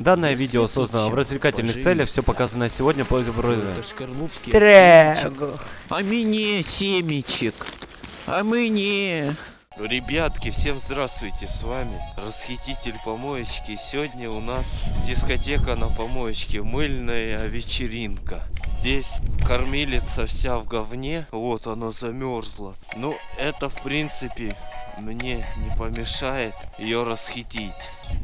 Данное видео создано в развлекательных целях, все показанное сегодня по. Трэгу. А мне семечек. А мне. Ребятки, всем здравствуйте, с вами Расхититель помоечки. Сегодня у нас дискотека на помоечке, мыльная вечеринка. Здесь кормилица вся в говне, вот она замерзла. Ну, это в принципе мне не помешает ее расхитить.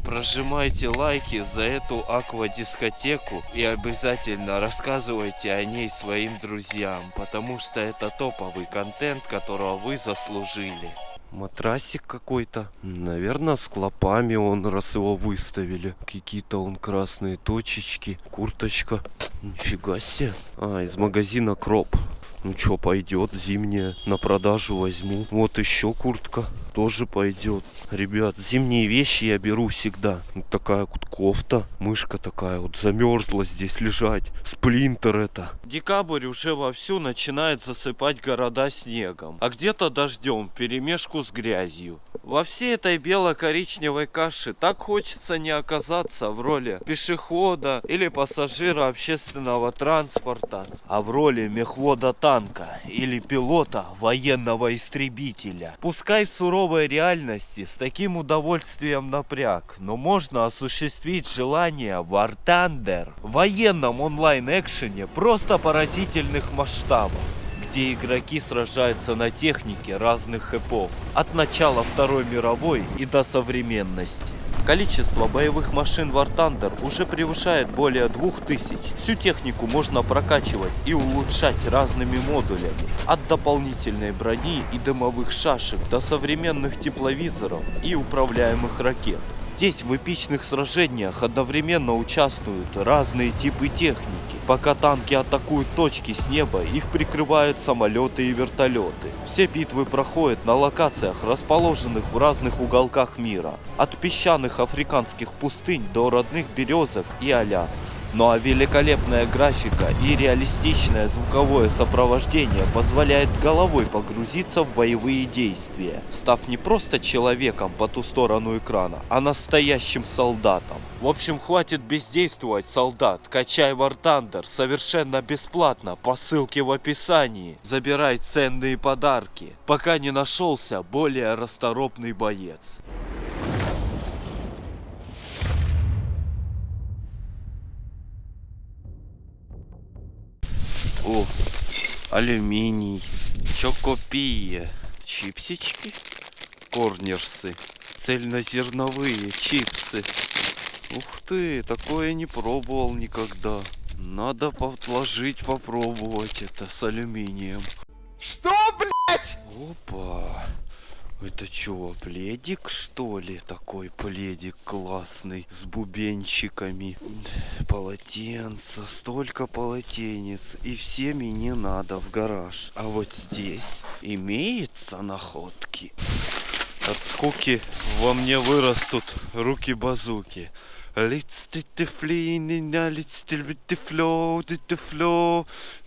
Прожимайте лайки за эту аквадискотеку и обязательно рассказывайте о ней своим друзьям, потому что это топовый контент, которого вы заслужили. Матрасик какой-то. Наверное, с клопами он, раз его выставили. Какие-то он красные точечки. Курточка. Нифига себе. А, из магазина Кроп. Ну что, пойдет зимняя. На продажу возьму. Вот еще куртка. Тоже пойдет. Ребят, зимние вещи я беру всегда. Вот такая вот кофта. Мышка такая вот замерзла здесь лежать. Сплинтер это. Декабрь уже вовсю начинает засыпать города снегом. А где-то дождем, перемешку с грязью. Во всей этой бело-коричневой каше так хочется не оказаться в роли пешехода или пассажира общественного транспорта, а в роли мехвода танка или пилота военного истребителя. Пускай в суровой реальности с таким удовольствием напряг, но можно осуществить желание War Thunder в военном онлайн-экшене просто поразительных масштабов где игроки сражаются на технике разных эпох, от начала Второй мировой и до современности. Количество боевых машин War Thunder уже превышает более 2000. Всю технику можно прокачивать и улучшать разными модулями. От дополнительной брони и дымовых шашек до современных тепловизоров и управляемых ракет. Здесь в эпичных сражениях одновременно участвуют разные типы техники. Пока танки атакуют точки с неба, их прикрывают самолеты и вертолеты. Все битвы проходят на локациях, расположенных в разных уголках мира. От песчаных африканских пустынь до родных березок и Аляски. Ну а великолепная графика и реалистичное звуковое сопровождение позволяет с головой погрузиться в боевые действия, став не просто человеком по ту сторону экрана, а настоящим солдатом. В общем, хватит бездействовать, солдат. Качай War Thunder совершенно бесплатно по ссылке в описании. Забирай ценные подарки, пока не нашелся более расторопный боец. О, алюминий, чокопия, чипсички, корнерсы, цельнозерновые чипсы. Ух ты, такое не пробовал никогда. Надо подложить, попробовать это с алюминием. Что, блядь? Опа. Это чё, пледик что ли? Такой пледик классный, с бубенчиками. Полотенца, столько полотенец. И всеми не надо в гараж. А вот здесь имеется находки. От скуки во мне вырастут руки-базуки. Let's did the fleeing, let's still with the flow, did the flow,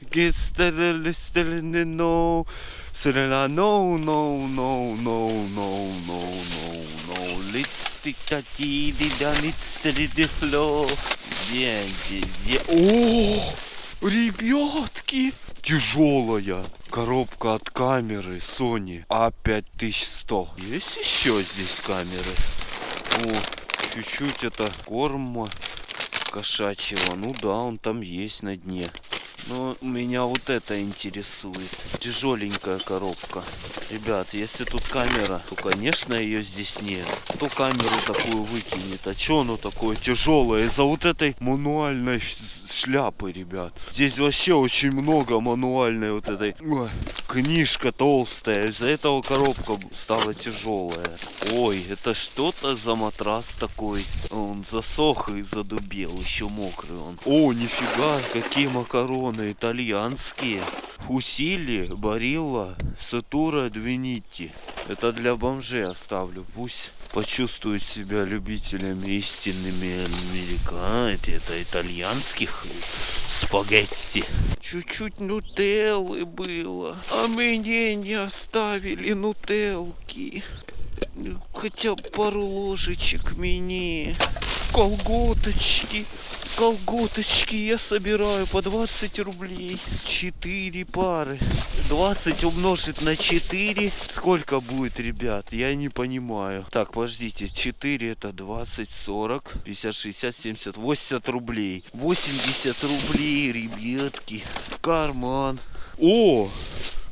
get steadily still in the no. So no, no, no, no, no, no, no, no. Let's stick that dee let's still the flow. Где, где, где? О, ребятки! Тяжелая коробка от камеры Sony A5100. Есть еще здесь камеры? О, чуть-чуть это корма кошачьего. Ну да, он там есть на дне. Но меня вот это интересует. Тяжеленькая коробка. Ребят, если тут камера, то, конечно, ее здесь нет. Кто камеру такую выкинет? А что оно такое тяжелое? Из-за вот этой мануальной шляпы, ребят. Здесь вообще очень много мануальной вот этой. Ой, книжка толстая. Из-за этого коробка стала тяжелая. Ой, это что-то за матрас такой. Он засох и задубел. Еще мокрый он. О, нифига, какие макароны итальянские. Фусили, Барилла, Сатура, Двинити. Это для бомжей оставлю. Пусть почувствуют себя любителями истинными америка. Это итальянских спагетти. Чуть-чуть нутеллы было. А мне не оставили нутелки. Хотя пару ложечек мне. Колготочки. Колготочки я собираю по 20 рублей. 4 пары. 20 умножить на 4. Сколько будет, ребят? Я не понимаю. Так, подождите. 4 это 20, 40, 50, 60, 70, 80 рублей. 80 рублей, ребятки. В карман. О,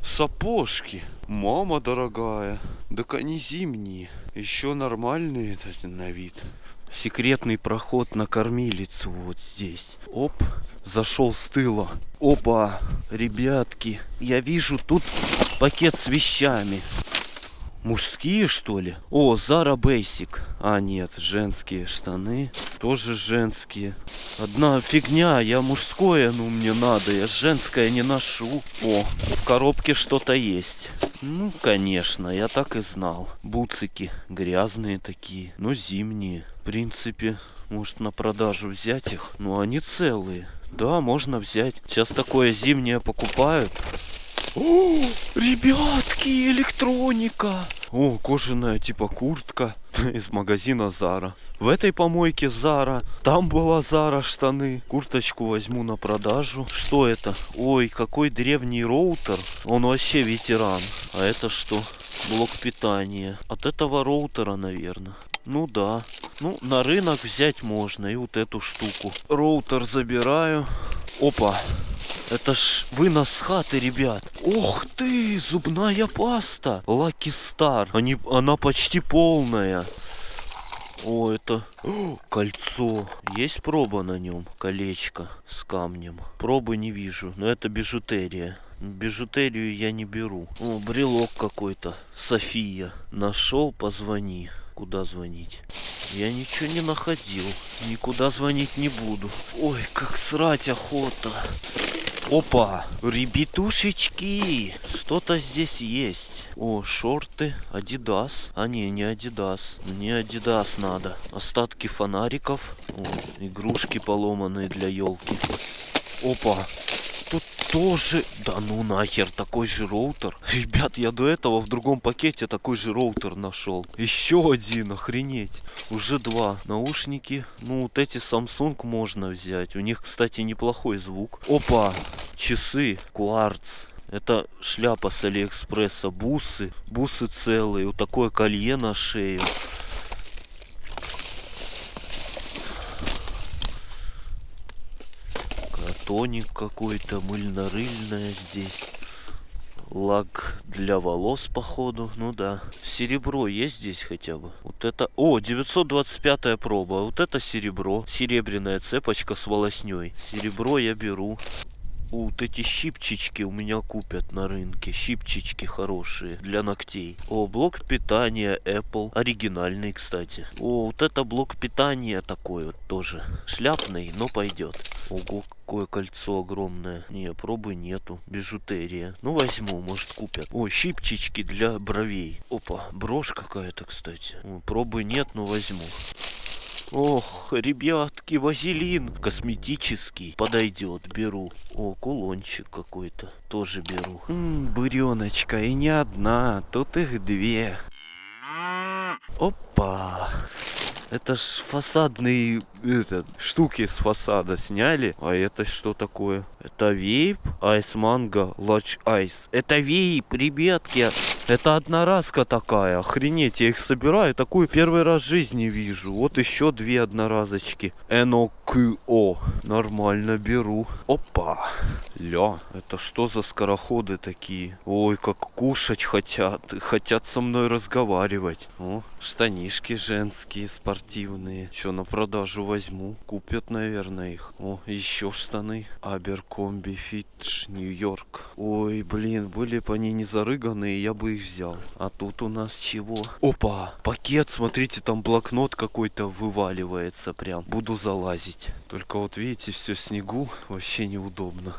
сапожки. Мама дорогая. Так они зимние. Еще нормальные на вид. Секретный проход на кормилицу вот здесь. Оп, зашел с тыла. Опа, ребятки, я вижу тут пакет с вещами. Мужские, что ли? О, Zara Basic. А, нет, женские штаны. Тоже женские. Одна фигня, я мужское, ну, мне надо. Я женское не ношу. О, в коробке что-то есть. Ну, конечно, я так и знал. Буцики грязные такие, но зимние. В принципе, может на продажу взять их. Ну, они целые. Да, можно взять. Сейчас такое зимнее покупают. О, ребятки, электроника. О, кожаная типа куртка из магазина Зара. В этой помойке Зара. Там была Зара штаны. Курточку возьму на продажу. Что это? Ой, какой древний роутер. Он вообще ветеран. А это что? Блок питания. От этого роутера, наверное. Ну да. Ну, на рынок взять можно. И вот эту штуку. Роутер забираю. Опа. Это ж вынос хаты, ребят. Ох ты, зубная паста. Lucky Star. Они, она почти полная. О, это О, кольцо. Есть проба на нем? Колечко с камнем. Пробы не вижу, но это бижутерия. Бижутерию я не беру. О, брелок какой-то. София. Нашел, позвони. Куда звонить? Я ничего не находил. Никуда звонить не буду. Ой, как срать охота. Опа, ребятушечки, что-то здесь есть. О, шорты, Адидас. А не, не Адидас. Мне Адидас надо. Остатки фонариков. О, игрушки поломанные для елки. Опа, тоже... Да ну нахер, такой же роутер. Ребят, я до этого в другом пакете такой же роутер нашел. Еще один, охренеть. Уже два. Наушники. Ну, вот эти Samsung можно взять. У них, кстати, неплохой звук. Опа, часы, кварц. Это шляпа с Алиэкспресса, бусы, бусы целые, вот такое колье на шею. Тоник какой-то, мыльно-рыльное здесь. Лак для волос, походу. Ну да. Серебро есть здесь хотя бы? Вот это... О, 925 проба. Вот это серебро. Серебряная цепочка с волосней. Серебро я беру. Вот эти щипчички у меня купят на рынке. Щипчички хорошие для ногтей. О, блок питания Apple. Оригинальный, кстати. О, вот это блок питания такой вот тоже. Шляпный, но пойдет. Ого, какое кольцо огромное. Не, пробы нету. Бижутерия. Ну, возьму, может купят. О, щипчички для бровей. Опа, брошь какая-то, кстати. О, пробы нет, но возьму. Ох, ребятки, вазелин косметический подойдет, беру. О, кулончик какой-то, тоже беру. М, буреночка, и не одна, тут их две. Опа. Это ж фасадные этот, штуки с фасада сняли. А это что такое? Это вейп Ice Mango Large Ice. Это вейп, ребятки. Это одноразка такая. Охренеть, я их собираю. Такую первый раз в жизни вижу. Вот еще две одноразочки. NOQO. Нормально беру. Опа. Ля, это что за скороходы такие? Ой, как кушать хотят. Хотят со мной разговаривать. О, штанишки женские, спортивные. Что, на продажу возьму. Купят, наверное, их. О, еще штаны. Аберкомби Фитш, Нью-Йорк. Ой, блин, были бы они не зарыганные, я бы их взял. А тут у нас чего? Опа, пакет, смотрите, там блокнот какой-то вываливается прям. Буду залазить. Только вот видите, все снегу, вообще неудобно.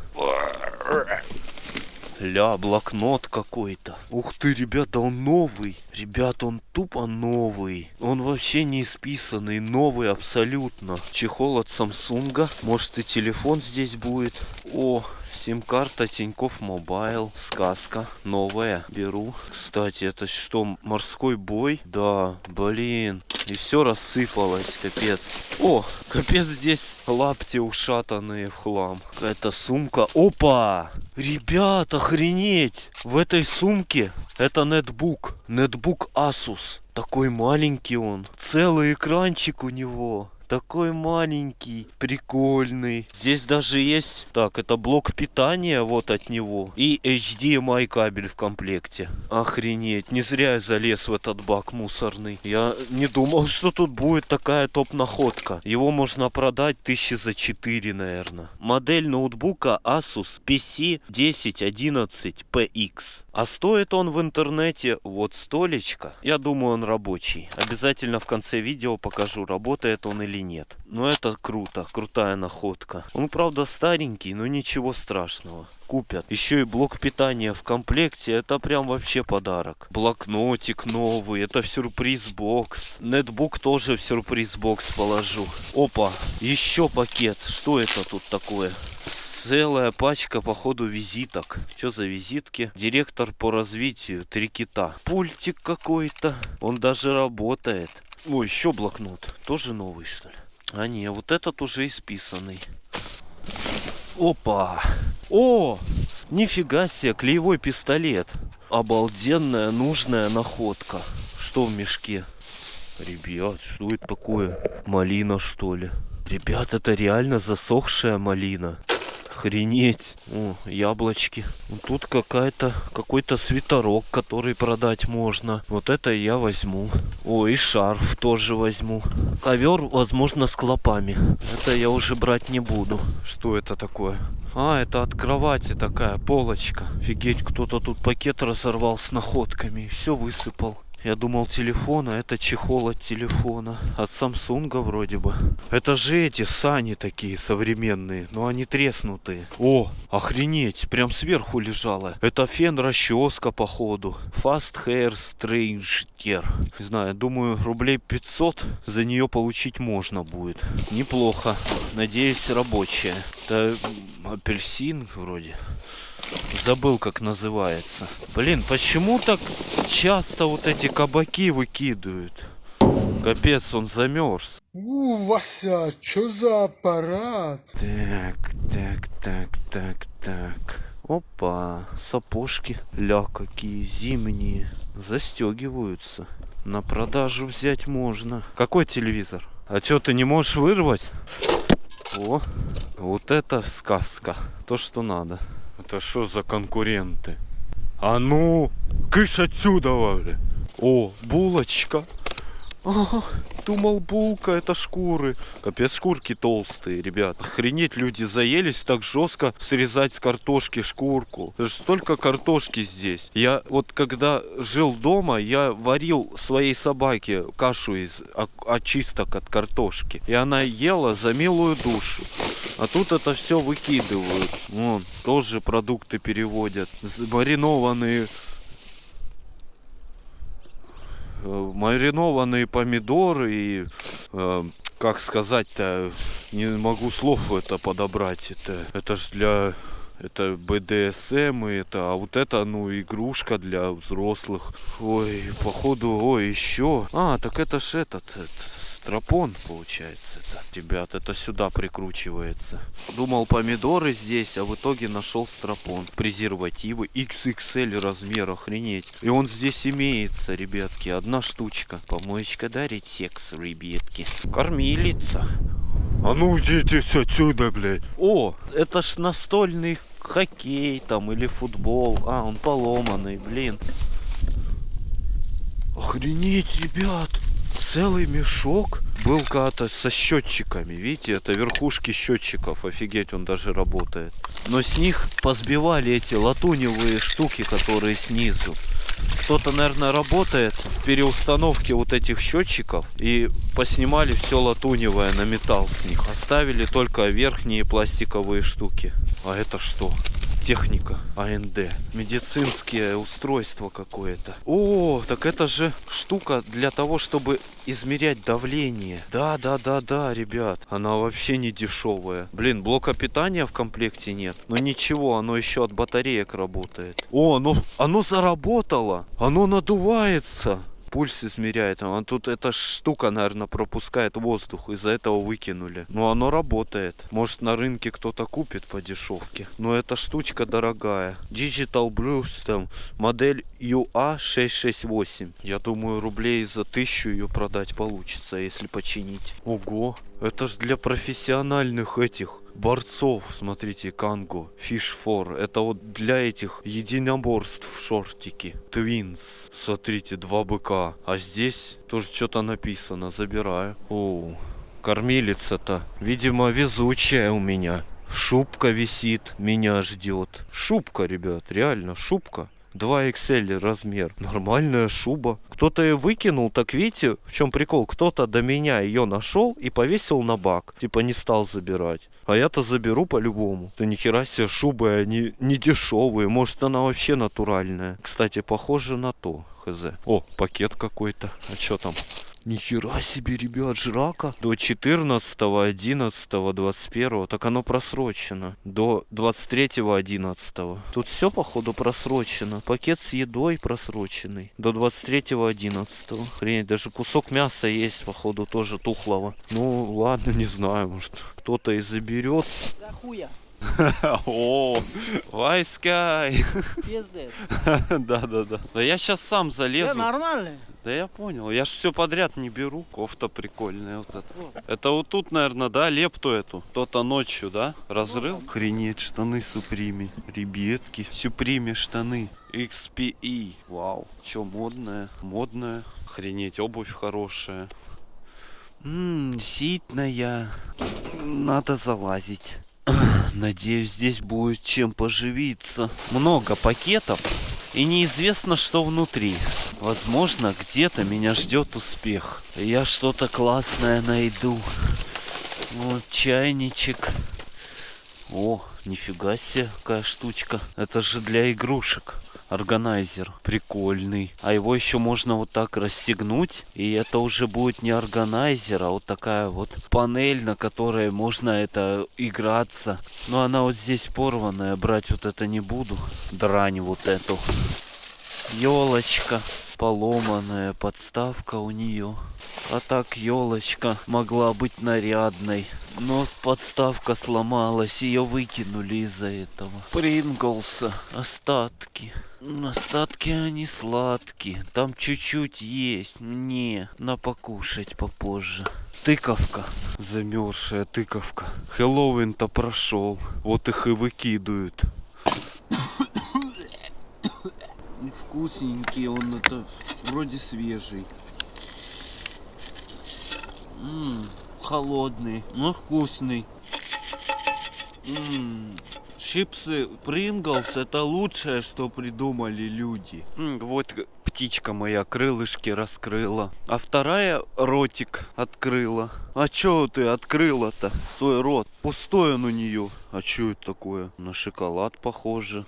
Ля, блокнот какой-то. Ух ты, ребята, он новый. Ребята, он тупо новый. Он вообще не исписанный, новый абсолютно. Чехол от Самсунга. Может и телефон здесь будет. О, Сим-карта Тинькофф Мобайл. Сказка. Новая. Беру. Кстати, это что, морской бой? Да, блин. И все рассыпалось, капец. О, капец, здесь лапти ушатанные в хлам. Какая-то сумка. Опа! Ребят, охренеть! В этой сумке это нетбук. Нетбук Asus. Такой маленький он. Целый экранчик у него. Такой маленький, прикольный. Здесь даже есть, так, это блок питания вот от него. И HDMI кабель в комплекте. Охренеть, не зря я залез в этот бак мусорный. Я не думал, что тут будет такая топ-находка. Его можно продать тысячи за 4, наверное. Модель ноутбука Asus PC 1011PX. А стоит он в интернете вот столечко. Я думаю, он рабочий. Обязательно в конце видео покажу, работает он или нет. Но это круто, крутая находка. Он, правда, старенький, но ничего страшного. Купят. Еще и блок питания в комплекте. Это прям вообще подарок. Блокнотик новый. Это в сюрприз-бокс. Нетбук тоже в сюрприз-бокс положу. Опа, еще пакет. Что это тут такое? целая пачка, походу, визиток. Что за визитки? Директор по развитию, три кита. Пультик какой-то. Он даже работает. Ой, еще блокнот. Тоже новый, что ли? А не, вот этот уже исписанный. Опа! О! Нифига себе, клеевой пистолет. Обалденная, нужная находка. Что в мешке? Ребят, что это такое? Малина, что ли? Ребят, это реально засохшая малина. Охренеть. О, яблочки. Тут какая-то какой-то свитерок, который продать можно. Вот это я возьму. О, и шарф тоже возьму. Ковер, возможно, с клопами. Это я уже брать не буду. Что это такое? А, это от кровати такая полочка. Офигеть, кто-то тут пакет разорвал с находками все высыпал. Я думал телефон, а это чехол от телефона. От Самсунга вроде бы. Это же эти сани такие современные, но они треснутые. О, охренеть, прям сверху лежала. Это фен расческа походу. Fast Hair Stranger. Не знаю, думаю рублей 500 за нее получить можно будет. Неплохо. Надеюсь рабочая. Это апельсин вроде. Забыл, как называется. Блин, почему так часто вот эти кабаки выкидывают? Капец, он замерз. У, Вася, что за аппарат? Так, так, так, так, так. Опа, сапожки. Ля, какие зимние. Застегиваются. На продажу взять можно. Какой телевизор? А что, ты не можешь вырвать? О, вот это сказка. То, что надо. Это что за конкуренты? А ну, кыш отсюда, бля. О, булочка. Ага, думал булка это шкуры. Капец шкурки толстые, ребят. Охренеть, люди заелись так жестко срезать с картошки шкурку. Это столько картошки здесь. Я вот когда жил дома, я варил своей собаке кашу из очисток от картошки. И она ела за милую душу. А тут это все выкидывают. Вон, тоже продукты переводят. Маринованные маринованные помидоры и э, как сказать-то не могу слов это подобрать это это же для это БДСМ и это, а вот это, ну, игрушка для взрослых. Ой, походу, ой, еще. А, так это ж этот, этот стропон получается это. Ребят, это сюда прикручивается. Думал помидоры здесь, а в итоге нашел стропон. Презервативы XXL размер, охренеть. И он здесь имеется, ребятки, одна штучка. Помоечка дарит секс, ребятки. Кормилица. А ну идите отсюда, блядь. О, это ж настольный хоккей там или футбол. А, он поломанный, блин. Охренеть, ребят целый мешок был когда-то со счетчиками. Видите, это верхушки счетчиков. Офигеть, он даже работает. Но с них позбивали эти латуневые штуки, которые снизу. Кто-то, наверное, работает в переустановке вот этих счетчиков и поснимали все латуневое на металл с них. Оставили только верхние пластиковые штуки. А это что? Техника АНД. Медицинское устройство какое-то. О, так это же штука для того, чтобы измерять давление. Да, да, да, да, ребят. Она вообще не дешевая. Блин, блока питания в комплекте нет. Но ничего, оно еще от батареек работает. О, оно, оно заработало. Оно надувается пульс измеряет. А тут эта штука, наверное, пропускает воздух. Из-за этого выкинули. Но оно работает. Может на рынке кто-то купит по дешевке. Но эта штучка дорогая. Digital Blues там модель UA668. Я думаю, рублей за тысячу ее продать получится, если починить. Ого, это ж для профессиональных этих борцов, смотрите, Канго, 4. Это вот для этих единоборств шортики. Твинс. Смотрите, два быка. А здесь тоже что-то написано. Забираю. О, кормилица-то. Видимо, везучая у меня. Шубка висит, меня ждет. Шубка, ребят, реально шубка. 2 XL размер. Нормальная шуба. Кто-то ее выкинул, так видите, в чем прикол? Кто-то до меня ее нашел и повесил на бак. Типа не стал забирать. А я-то заберу по-любому. Да нихера себе шубы, они не дешевые. Может она вообще натуральная. Кстати, похоже на то. Хз. О, пакет какой-то. А что там? Нихера себе, ребят, жрака. До 14, 11, 21. Так оно просрочено. До 23, 11. Тут все, походу, просрочено. Пакет с едой просроченный. До 23, 11. Хрень, даже кусок мяса есть, походу, тоже тухлого. Ну, ладно, не знаю, может, кто-то и заберет. Да хуя, О, Вайскай. пиздец. Да, да, да. Да я сейчас сам Да залезу. нормально. Да я понял. Я ж все подряд не беру. Кофта прикольная вот эта. Это вот тут, наверное, да, лепту эту. Кто-то ночью, да, разрыл? Охренеть, штаны Суприми. Ребятки. Суприми штаны. XPE. Вау. Че, модная? Модная. Охренеть, обувь хорошая. Ммм, ситная. Надо залазить. Надеюсь, здесь будет чем поживиться. Много пакетов. И неизвестно, что внутри. Возможно, где-то меня ждет успех. Я что-то классное найду. Вот чайничек. О, нифига себе, какая штучка. Это же для игрушек. Органайзер. Прикольный. А его еще можно вот так расстегнуть. И это уже будет не органайзер, а вот такая вот панель, на которой можно это играться. Но она вот здесь порванная. Брать вот это не буду. Дрань вот эту. Елочка. Поломанная подставка у нее. А так елочка могла быть нарядной. Но подставка сломалась, ее выкинули из-за этого. Принглса, остатки. М, Остатки они сладкие. Там чуть-чуть есть. Мне на покушать попозже. Тыковка. Замерзшая тыковка. Хэллоуин-то прошел. Вот их и выкидывают. Вкусненький он это вроде свежий. М, холодный, но вкусный. М, Чипсы Принглс это лучшее, что придумали люди. Вот птичка моя крылышки раскрыла. А вторая ротик открыла. А чё ты открыла-то свой рот? Пустой он у нее. А чё это такое? На шоколад похоже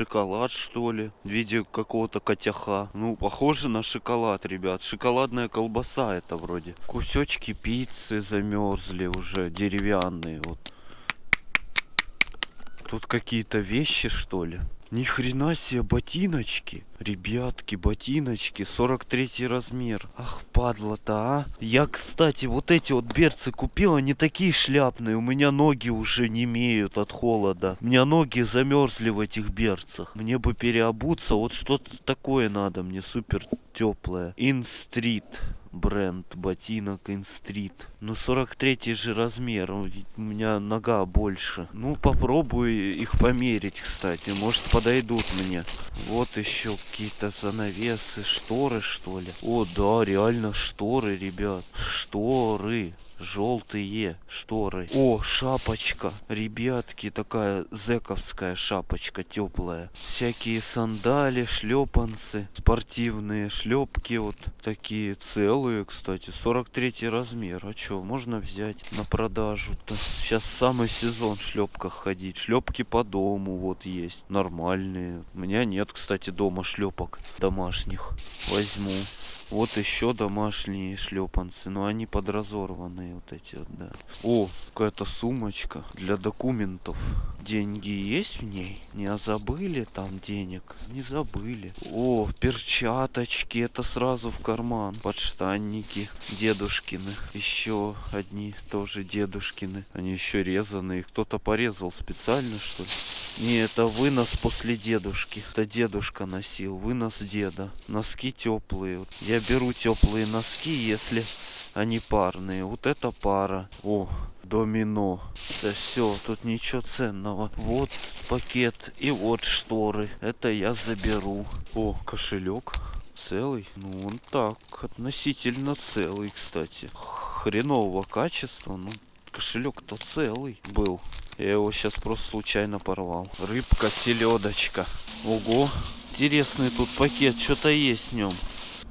шоколад, что ли, в виде какого-то котяха. Ну, похоже на шоколад, ребят. Шоколадная колбаса это вроде. Кусечки пиццы замерзли уже, деревянные вот. Тут какие-то вещи, что ли? Ни хрена себе ботиночки. Ребятки, ботиночки, 43 размер. Ах, падла-то, а. Я, кстати, вот эти вот берцы купил, они такие шляпные. У меня ноги уже не имеют от холода. У меня ноги замерзли в этих берцах. Мне бы переобуться, вот что-то такое надо мне, супер теплое. Инстрит бренд ботинок Инстрит. Ну 43 же размер, у меня нога больше. Ну попробую их померить, кстати, может подойдут мне. Вот еще какие-то занавесы, шторы что ли. О да, реально шторы, ребят. Шторы. Желтые шторы. О, шапочка. Ребятки, такая зековская шапочка теплая. Всякие сандали, шлепанцы, спортивные шлепки вот такие целые, кстати. 43 размер. А что, можно взять на продажу-то. Сейчас самый сезон в шлепках ходить. Шлепки по дому вот есть. Нормальные. У меня нет, кстати, дома шлепок домашних. Возьму. Вот еще домашние шлепанцы, но они подразорванные вот эти вот, да. О, какая-то сумочка для документов. Деньги есть в ней? Не забыли там денег? Не забыли. О, перчаточки, это сразу в карман. Подштанники дедушкины. Еще одни тоже дедушкины. Они еще резаные. Кто-то порезал специально, что ли? Не, это вынос после дедушки. Это дедушка носил. Вынос деда. Носки теплые. Я беру теплые носки, если они парные. Вот это пара. О, домино. Да все, тут ничего ценного. Вот пакет и вот шторы. Это я заберу. О, кошелек. Целый? Ну, он так, относительно целый, кстати. Хренового качества, ну, кошелек-то целый был. Я его сейчас просто случайно порвал. Рыбка, селедочка. Ого, интересный тут пакет, что-то есть в нем.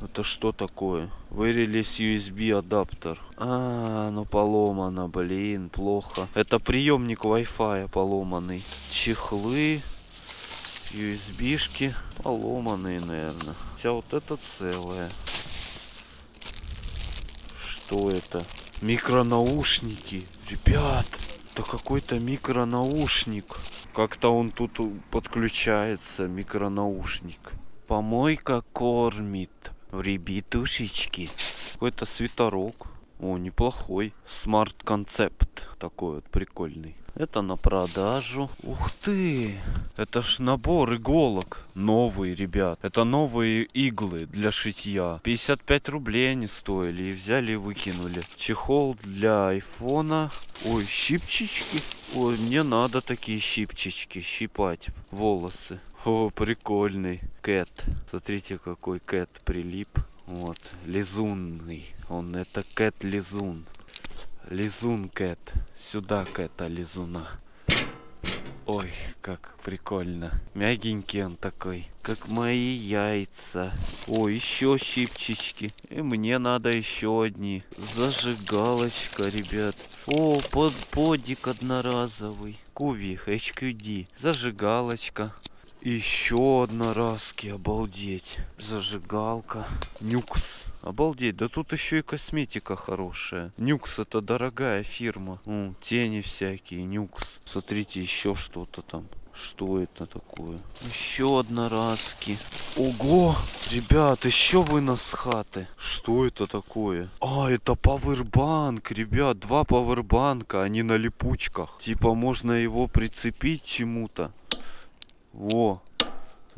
Это что такое? Вырелись USB адаптер. А, ну поломано, блин, плохо. Это приемник Wi-Fi поломанный. Чехлы, USB-шки поломанные, наверное. Хотя вот это целое. Что это? Микронаушники. Ребят, это какой-то микронаушник. Как-то он тут подключается, микронаушник. Помойка кормит. Ребятушечки. Какой-то свитерок. О, неплохой. Смарт-концепт. Такой вот прикольный. Это на продажу. Ух ты! Это ж набор иголок. Новый, ребят. Это новые иглы для шитья. 55 рублей они стоили. И взяли и выкинули. Чехол для айфона. Ой, щипчички. Ой, мне надо такие щипчички. Щипать волосы. О, прикольный. Кэт. Смотрите, какой кэт прилип. Вот. Лизунный. Он это кэт лизун. Кэт. Сюда Кэта лизуна. Ой, как прикольно. Мягенький он такой. Как мои яйца. О, еще щипчички. И мне надо еще одни. Зажигалочка, ребят. О, под подик одноразовый. Кувих, HQD. Зажигалочка. Еще одноразки, обалдеть. Зажигалка. Нюкс. Обалдеть, да тут еще и косметика хорошая. Нюкс это дорогая фирма. М, тени всякие, Нюкс. Смотрите, еще что-то там. Что это такое? Еще одноразки. Ого! Ребят, еще вынос с хаты. Что это такое? А, это пауэрбанк, ребят. Два пауэрбанка, они на липучках. Типа можно его прицепить чему-то. Во,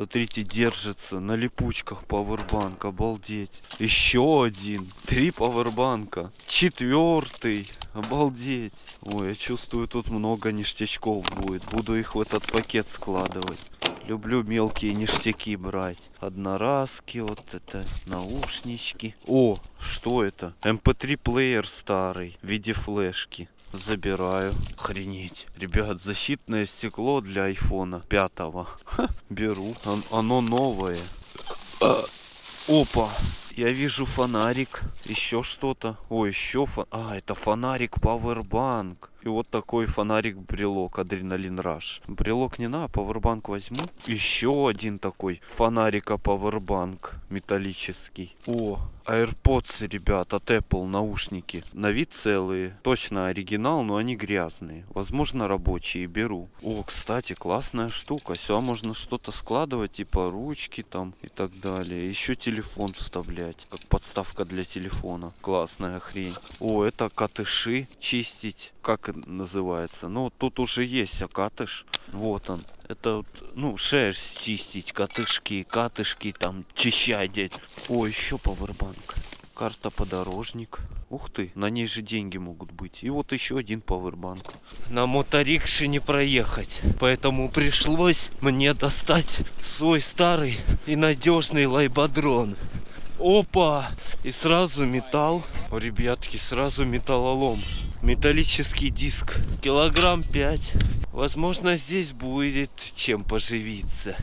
Смотрите, держится на липучках пауэрбанк. Обалдеть. Еще один. Три пауэрбанка. Четвертый. Обалдеть. Ой, я чувствую, тут много ништячков будет. Буду их в этот пакет складывать. Люблю мелкие ништяки брать. Одноразки, вот это, наушнички. О, что это? MP3 плеер старый в виде флешки. Забираю. Охренеть. Ребят, защитное стекло для айфона пятого. Беру. Он, оно новое. А, опа. Я вижу фонарик. Еще что-то. О, еще фон... А, это фонарик Powerbank. И вот такой фонарик брелок Адреналин Раш. Брелок не на, пауэрбанк возьму. Еще один такой фонарика пауэрбанк металлический. О, AirPods, ребят, от Apple наушники. На вид целые. Точно оригинал, но они грязные. Возможно, рабочие. Беру. О, кстати, классная штука. Сюда можно что-то складывать, типа ручки там и так далее. Еще телефон вставлять, как подставка для телефона. Классная хрень. О, это катыши чистить. Как называется? Ну, тут уже есть акатыш. Вот он. Это, вот, ну, шерсть чистить, катышки, катышки, там, чищать. О, еще пауэрбанк. Карта подорожник. Ух ты, на ней же деньги могут быть. И вот еще один пауэрбанк. На моторикше не проехать. Поэтому пришлось мне достать свой старый и надежный лайбадрон. Опа! И сразу металл. О, ребятки, сразу металлолом. Металлический диск. Килограмм 5. Возможно, здесь будет чем поживиться.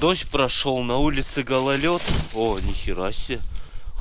Дождь прошел, на улице гололед. О, нихера себе.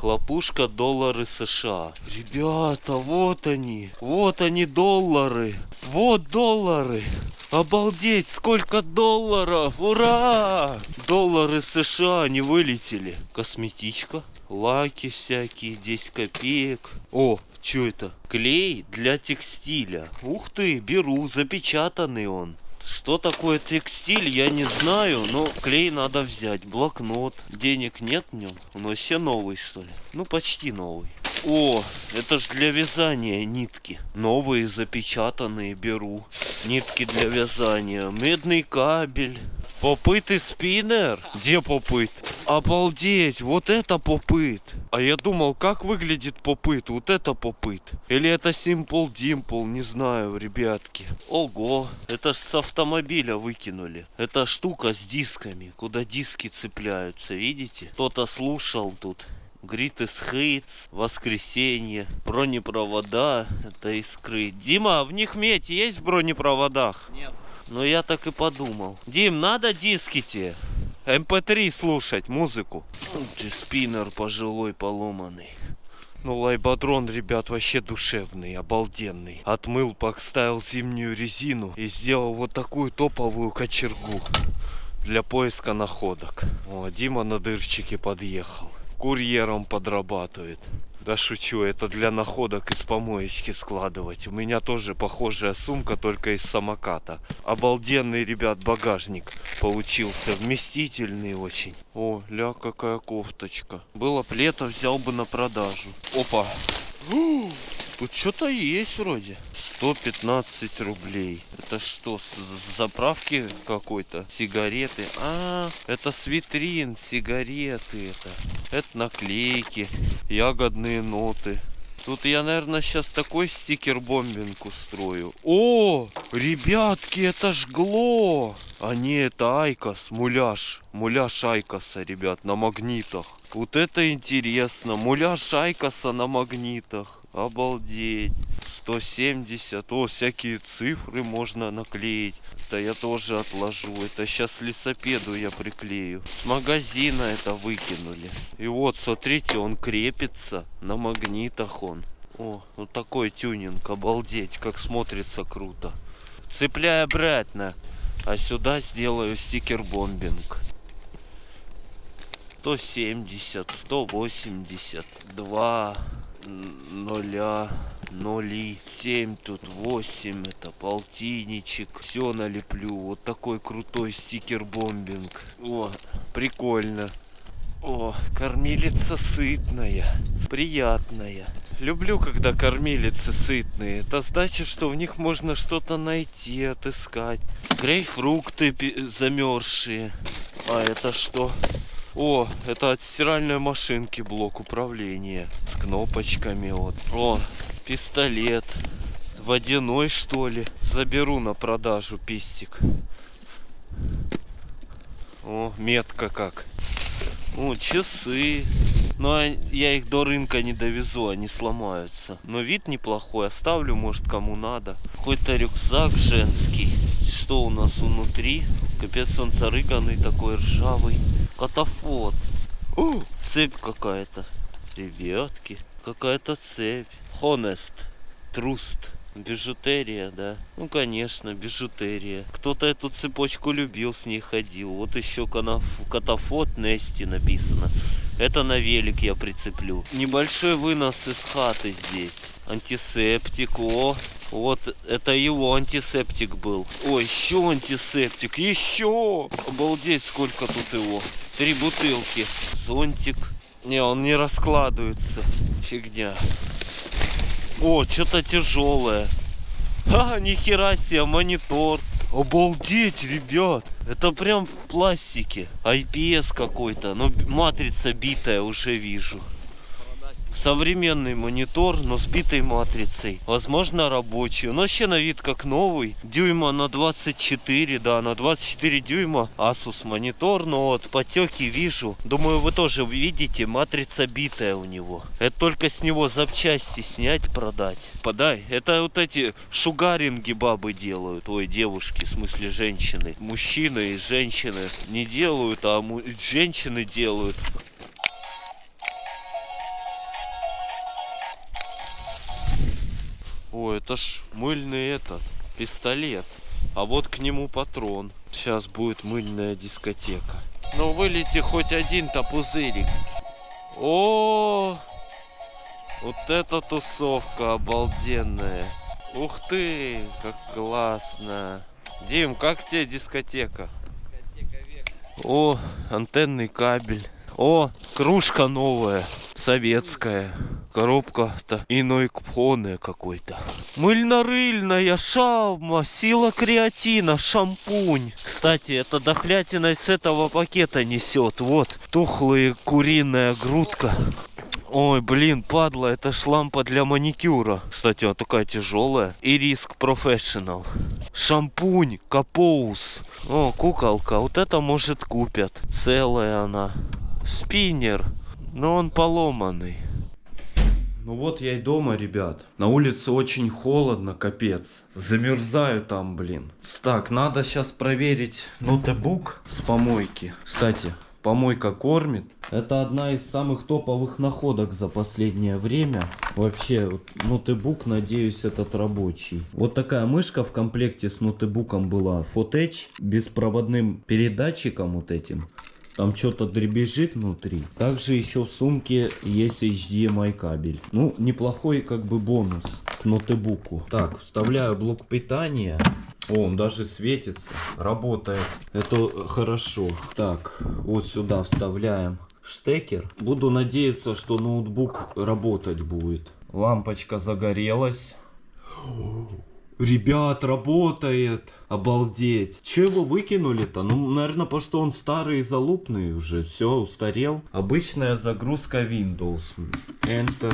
Хлопушка доллары США. Ребята, вот они. Вот они доллары. Вот доллары. Обалдеть, сколько долларов! Ура! Доллары США не вылетели. Косметичка, лаки всякие, 10 копеек. О, что это? Клей для текстиля. Ух ты, беру, запечатанный он. Что такое текстиль, я не знаю, но клей надо взять. Блокнот. Денег нет в нем. Он вообще новый, что ли? Ну, почти новый. О, это ж для вязания нитки. Новые запечатанные беру. Нитки для вязания. Медный кабель. Попыт и спиннер? Где попыт? Обалдеть, вот это попыт. А я думал, как выглядит попыт? Вот это попыт. Или это Simple Dimple, не знаю, ребятки. Ого, это ж с автомобиля выкинули. Это штука с дисками, куда диски цепляются, видите? Кто-то слушал тут. Greatest Hits, Воскресенье, бронепровода, это искры. Дима, а в них медь есть в бронепроводах? Нет. Ну я так и подумал. Дим, надо диски тебе? MP3 слушать, музыку. Ну, Ты спиннер пожилой поломанный. Ну, лайбатрон, ребят, вообще душевный, обалденный. Отмыл, поставил зимнюю резину и сделал вот такую топовую кочергу для поиска находок. О, Дима на дырчике подъехал. Курьером подрабатывает. Да шучу, это для находок из помоечки складывать. У меня тоже похожая сумка, только из самоката. Обалденный, ребят, багажник получился. Вместительный очень. О, ля, какая кофточка. Было б лето, взял бы на продажу. Опа. Тут что-то есть вроде. 115 рублей. Это что, с заправки какой-то? Сигареты? А, это с витрин сигареты это. Это наклейки, ягодные ноты. Тут я, наверное, сейчас такой sticker bombing устрою. О, ребятки, это ж glo. А не, это IQOS, муляж. Муляж IQOS а, ребят, на магнитах. Вот это интересно. Муляж Айкоса на магнитах. Обалдеть. 170. О, всякие цифры можно наклеить это я тоже отложу. Это сейчас лесопеду я приклею. С магазина это выкинули. И вот, смотрите, он крепится. На магнитах он. О, вот такой тюнинг. Обалдеть, как смотрится круто. Цепляй обратно. А сюда сделаю стикер-бомбинг. 170, 180, 2 нуля. 0 и 7 тут 8 это полтинничек все налеплю вот такой крутой стикер бомбинг о прикольно о, кормилица сытная, приятная. Люблю, когда кормилицы сытные. Это значит, что в них можно что-то найти, отыскать. Грейпфрукты замерзшие. А это что? О, это от стиральной машинки блок управления с кнопочками. Вот. О, пистолет. Водяной что ли? Заберу на продажу пистик. О, метка как. О, часы. Но а- я их до рынка не довезу, они сломаются. Но вид неплохой, оставлю, может, кому надо. Какой-то рюкзак женский. Что у нас внутри? Капец, он зарыганный такой, ржавый. Катафот. О, цепь какая-то. Ребятки, какая-то цепь. Honest. Труст. Бижутерия, да? Ну, конечно, бижутерия. Кто-то эту цепочку любил, с ней ходил. Вот еще катафот Нести написано. Это на велик я прицеплю. Небольшой вынос из хаты здесь. Антисептик, о. Вот это его антисептик был. Ой, еще антисептик, еще! Обалдеть, сколько тут его. Три бутылки. Зонтик. Не, он не раскладывается. Фигня. О, что-то тяжелое. Ха, нихера себе, монитор. Обалдеть, ребят. Это прям в пластике. IPS какой-то. Но б- матрица битая уже вижу. Современный монитор, но с битой матрицей. Возможно, рабочий. Он вообще на вид как новый. Дюйма на 24, да, на 24 дюйма. Asus монитор, но вот потеки вижу. Думаю, вы тоже видите, матрица битая у него. Это только с него запчасти снять, продать. Подай. Это вот эти шугаринги бабы делают. Ой, девушки, в смысле женщины. Мужчины и женщины не делают, а женщины делают. О, это ж мыльный этот, пистолет. А вот к нему патрон. Сейчас будет мыльная дискотека. Ну вылети хоть один-то пузырик. О, вот эта тусовка обалденная. Ух ты, как классно. Дим, как тебе дискотека? О, антенный кабель. О, кружка новая, советская. Коробка-то иной кпоне какой-то. Мыльно-рыльная шавма, сила креатина, шампунь. Кстати, эта дохлятина с этого пакета несет. Вот, тухлая куриная грудка. Ой, блин, падла, это ж лампа для маникюра. Кстати, она такая тяжелая. И риск профессионал. Шампунь, капоус. О, куколка, вот это может купят. Целая она. Спиннер, но он поломанный. Ну вот я и дома, ребят. На улице очень холодно, капец. Замерзаю там, блин. Так, надо сейчас проверить ноутбук с помойки. Кстати, помойка кормит. Это одна из самых топовых находок за последнее время. Вообще, ноутбук, надеюсь, этот рабочий. Вот такая мышка в комплекте с ноутбуком была. Fotech, беспроводным передатчиком вот этим. Там что-то дребезжит внутри. Также еще в сумке есть HDMI кабель. Ну, неплохой как бы бонус к ноутбуку. Так, вставляю блок питания. О, он даже светится, работает. Это хорошо. Так, вот сюда вставляем штекер. Буду надеяться, что ноутбук работать будет. Лампочка загорелась. Ребят, работает. Обалдеть. Че его выкинули-то? Ну, наверное, потому что он старый и залупный уже. Все, устарел. Обычная загрузка Windows. Enter.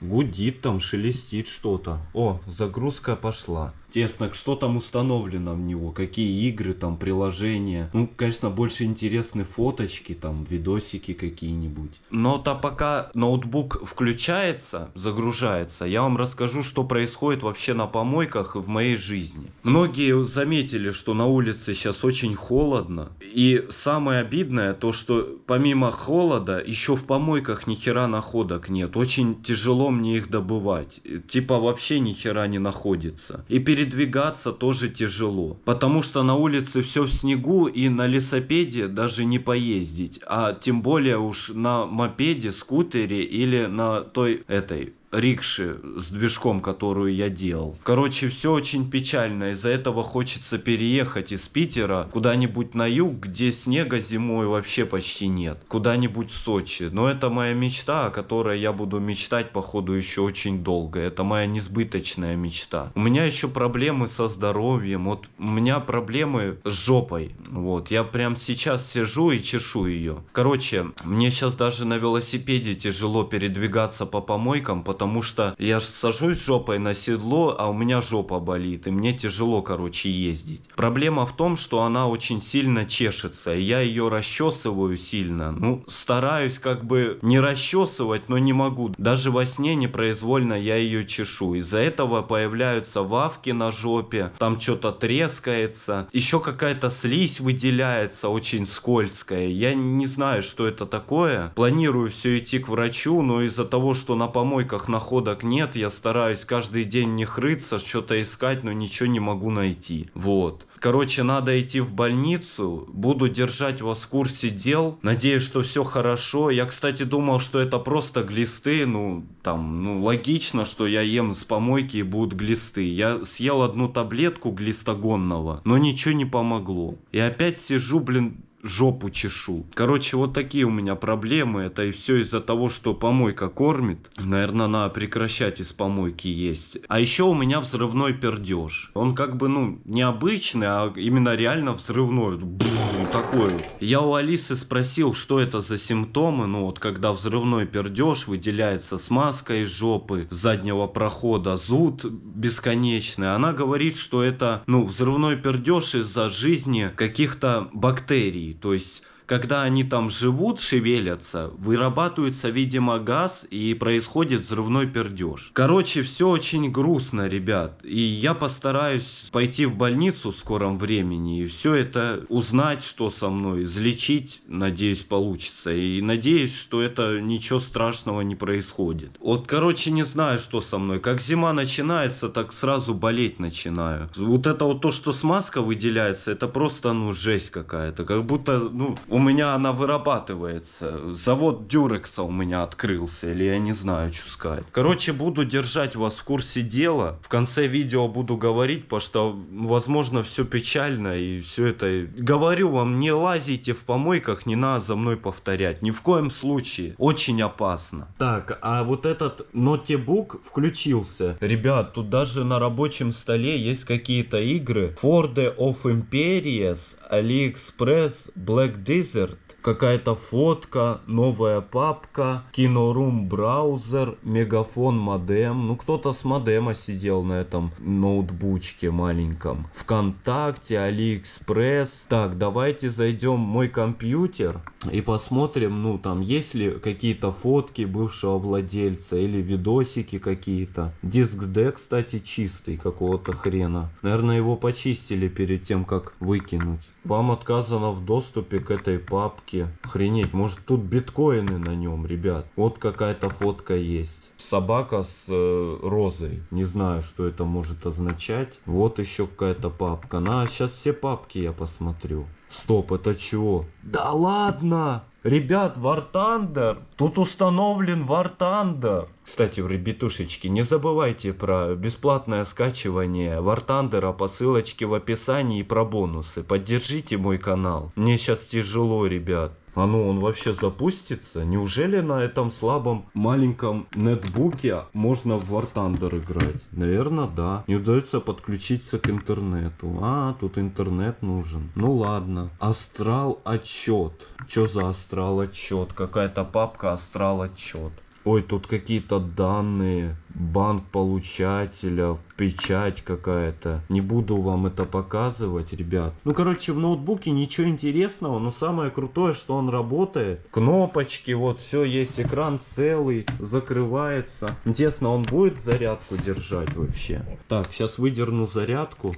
Гудит там, шелестит что-то. О, загрузка пошла. Тесно, что там установлено в него, какие игры, там, приложения. Ну, конечно, больше интересны фоточки, там, видосики какие-нибудь. Но то пока ноутбук включается, загружается, я вам расскажу, что происходит вообще на помойках в моей жизни. Многие заметили, что на улице сейчас очень холодно. И самое обидное, то, что помимо холода, еще в помойках ни хера находок нет. Очень тяжело мне их добывать. Типа вообще ни хера не находится. И передвигаться тоже тяжело. Потому что на улице все в снегу и на лесопеде даже не поездить. А тем более уж на мопеде, скутере или на той этой рикши с движком, которую я делал. Короче, все очень печально. Из-за этого хочется переехать из Питера куда-нибудь на юг, где снега зимой вообще почти нет. Куда-нибудь в Сочи. Но это моя мечта, о которой я буду мечтать, походу, еще очень долго. Это моя несбыточная мечта. У меня еще проблемы со здоровьем. Вот у меня проблемы с жопой. Вот. Я прям сейчас сижу и чешу ее. Короче, мне сейчас даже на велосипеде тяжело передвигаться по помойкам, потому потому что я сажусь жопой на седло, а у меня жопа болит, и мне тяжело, короче, ездить. Проблема в том, что она очень сильно чешется, и я ее расчесываю сильно. Ну, стараюсь как бы не расчесывать, но не могу. Даже во сне непроизвольно я ее чешу. Из-за этого появляются вавки на жопе, там что-то трескается, еще какая-то слизь выделяется, очень скользкая. Я не знаю, что это такое. Планирую все идти к врачу, но из-за того, что на помойках находок нет, я стараюсь каждый день не хрыться, что-то искать, но ничего не могу найти. Вот. Короче, надо идти в больницу, буду держать вас в курсе дел, надеюсь, что все хорошо. Я, кстати, думал, что это просто глисты, ну, там, ну, логично, что я ем с помойки и будут глисты. Я съел одну таблетку глистогонного, но ничего не помогло. И опять сижу, блин, жопу чешу. Короче, вот такие у меня проблемы. Это и все из-за того, что помойка кормит. Наверное, надо прекращать из помойки есть. А еще у меня взрывной пердеж. Он как бы, ну, необычный, а именно реально взрывной. Бум, такой вот. Я у Алисы спросил, что это за симптомы. Ну, вот когда взрывной пердеж, выделяется смазка из жопы, заднего прохода, зуд бесконечный. Она говорит, что это, ну, взрывной пердеж из-за жизни каких-то бактерий то есть когда они там живут, шевелятся, вырабатывается, видимо, газ и происходит взрывной пердеж. Короче, все очень грустно, ребят. И я постараюсь пойти в больницу в скором времени и все это узнать, что со мной, излечить, надеюсь, получится. И надеюсь, что это ничего страшного не происходит. Вот, короче, не знаю, что со мной. Как зима начинается, так сразу болеть начинаю. Вот это вот то, что смазка выделяется, это просто, ну, жесть какая-то. Как будто, ну, у меня она вырабатывается. Завод Дюрекса у меня открылся, или я не знаю, что сказать. Короче, буду держать вас в курсе дела. В конце видео буду говорить, потому что, возможно, все печально и все это. Говорю вам, не лазите в помойках, не надо за мной повторять. Ни в коем случае. Очень опасно. Так, а вот этот ноутбук включился. Ребят, тут даже на рабочем столе есть какие-то игры. Ford of Empires, AliExpress, Black Desert какая-то фотка, новая папка, кинорум браузер, мегафон модем. Ну, кто-то с модема сидел на этом ноутбучке маленьком. Вконтакте, Алиэкспресс. Так, давайте зайдем в мой компьютер и посмотрим, ну, там, есть ли какие-то фотки бывшего владельца или видосики какие-то. Диск D, кстати, чистый какого-то хрена. Наверное, его почистили перед тем, как выкинуть. Вам отказано в доступе к этой папке фотки. Охренеть, может тут биткоины на нем, ребят. Вот какая-то фотка есть. Собака с э, розой. Не знаю, что это может означать. Вот еще какая-то папка. На, сейчас все папки я посмотрю. Стоп, это чего? Да ладно! Ребят, War Thunder. Тут установлен War Thunder. Кстати, ребятушечки, не забывайте про бесплатное скачивание War Thunder по ссылочке в описании и про бонусы. Поддержите мой канал. Мне сейчас тяжело, ребят. А ну, он вообще запустится? Неужели на этом слабом маленьком нетбуке можно в War Thunder играть? Наверное, да. Не удается подключиться к интернету. А, тут интернет нужен. Ну ладно. Астрал отчет. Что за астрал отчет? Какая-то папка астрал отчет. Ой, тут какие-то данные, банк получателя, печать какая-то. Не буду вам это показывать, ребят. Ну, короче, в ноутбуке ничего интересного, но самое крутое, что он работает. Кнопочки, вот все есть, экран целый, закрывается. Интересно, он будет зарядку держать вообще? Так, сейчас выдерну зарядку.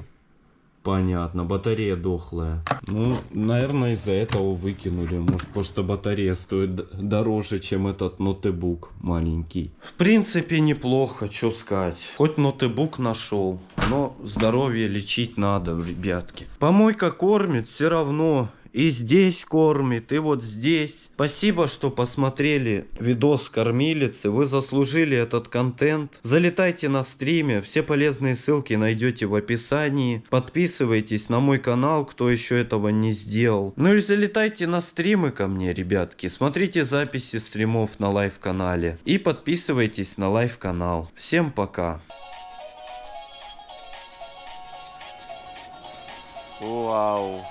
Понятно, батарея дохлая. Ну, наверное, из-за этого выкинули. Может, потому что батарея стоит дороже, чем этот ноутбук маленький. В принципе, неплохо, что сказать. Хоть ноутбук нашел, но здоровье лечить надо, ребятки. Помойка кормит, все равно и здесь кормит, и вот здесь. Спасибо, что посмотрели видос кормилицы. Вы заслужили этот контент. Залетайте на стримы. Все полезные ссылки найдете в описании. Подписывайтесь на мой канал, кто еще этого не сделал. Ну и залетайте на стримы ко мне, ребятки. Смотрите записи стримов на live-канале. И подписывайтесь на live-канал. Всем пока. Вау.